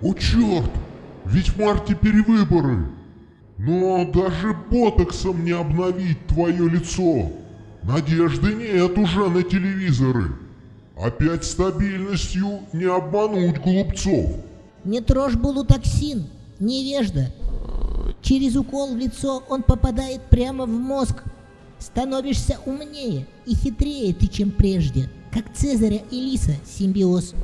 О черт! Ведь в марте перевыборы! Но даже ботоксом не обновить твое лицо. Надежды нет уже на телевизоры. Опять стабильностью не обмануть глупцов. Не трожь булутоксин, невежда. Через укол в лицо он попадает прямо в мозг. Становишься умнее и хитрее ты, чем прежде, как Цезаря и Лиса симбиоз.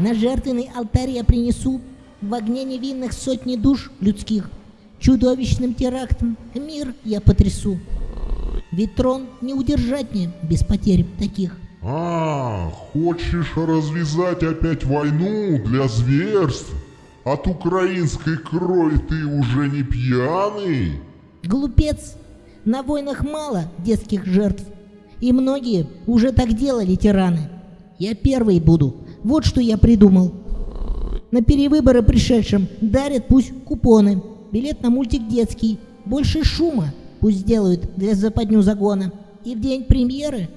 На жертвенный алтарь я принесу в огне невинных сотни душ людских. Чудовищным терактом мир я потрясу. Ведь трон не удержать мне без потерь таких. А, хочешь развязать опять войну для зверств? От украинской крови ты уже не пьяный? Глупец! На войнах мало детских жертв. И многие уже так делали тираны. Я первый буду. Вот что я придумал. На перевыборы пришедшим дарят пусть купоны. Билет на мультик детский. Больше шума пусть сделают для западню загона. И в день премьеры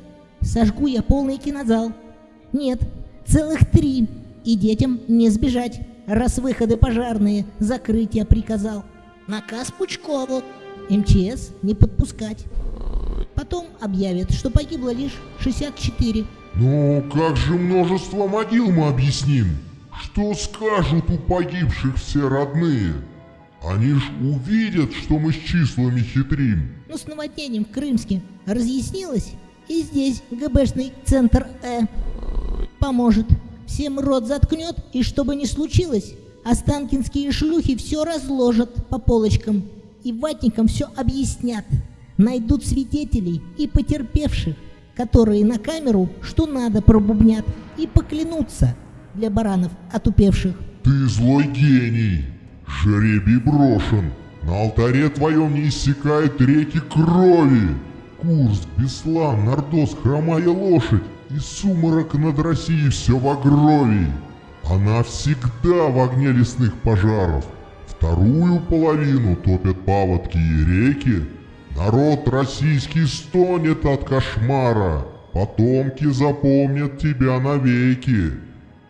сожгу я полный кинозал. Нет, целых три. И детям не сбежать, раз выходы пожарные закрыть я приказал. Наказ Пучкову. МЧС не подпускать. Потом объявят, что погибло лишь 64. Ну, как же множество могил мы объясним? Что скажут у погибших все родные? Они ж увидят, что мы с числами хитрим. Ну, с наводнением в Крымске разъяснилось, и здесь ГБшный центр Э поможет. Всем рот заткнет, и что бы ни случилось, останкинские шлюхи все разложат по полочкам и ватникам все объяснят. Найдут свидетелей и потерпевших, которые на камеру что надо пробубнят и поклянутся для баранов отупевших. Ты злой гений. Жребий брошен. На алтаре твоем не иссякают реки крови. Курс, Беслан, Нордос, хромая лошадь и сумрак над Россией все в огрови. Она всегда в огне лесных пожаров. Вторую половину топят паводки и реки. Народ российский стонет от кошмара. Потомки запомнят тебя навеки.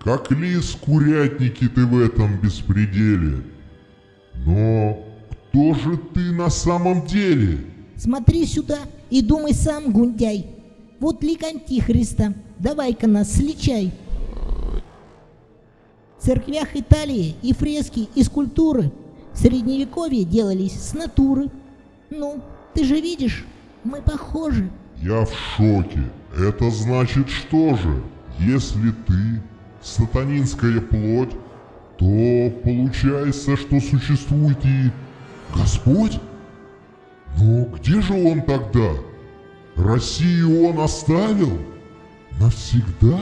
Как лис курятники ты в этом беспределе. Но кто же ты на самом деле? Смотри сюда и думай сам, Гундяй. Вот лик Антихриста. Давай-ка нас сличай. В церквях Италии и фрески, и скульптуры в средневековье делались с натуры. Ну, ты же видишь, мы похожи. Я в шоке. Это значит что же? Если ты сатанинская плоть, то получается, что существует и Господь? Но где же он тогда? Россию он оставил? Навсегда?